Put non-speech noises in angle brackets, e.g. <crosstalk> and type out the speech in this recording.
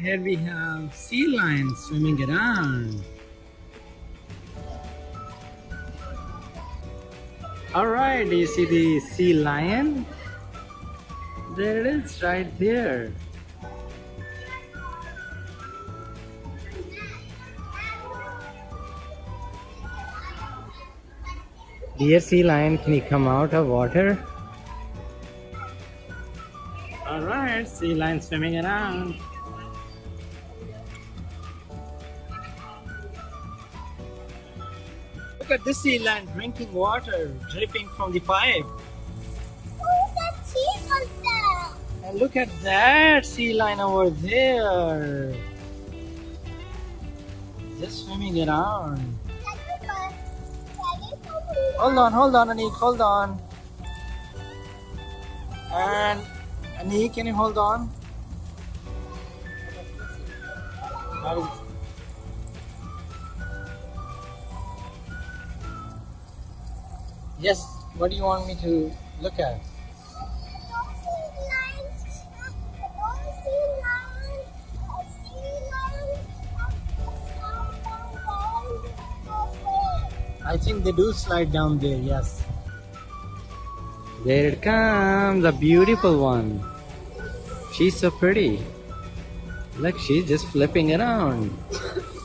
here we have sea lions swimming around. Alright, do you see the sea lion? There it is right there. Dear sea lion, can you come out of water? Alright, sea lion swimming around. Look at this sea lion drinking water dripping from the pipe. Oh. And look at that sea lion over there. Just swimming around. Hold on, hold on, Anik, hold on. And Anik, can you hold on? Yes, what do you want me to look at? I think they do slide down there, yes. There it comes, a beautiful one. She's so pretty. Look, she's just flipping around. <laughs>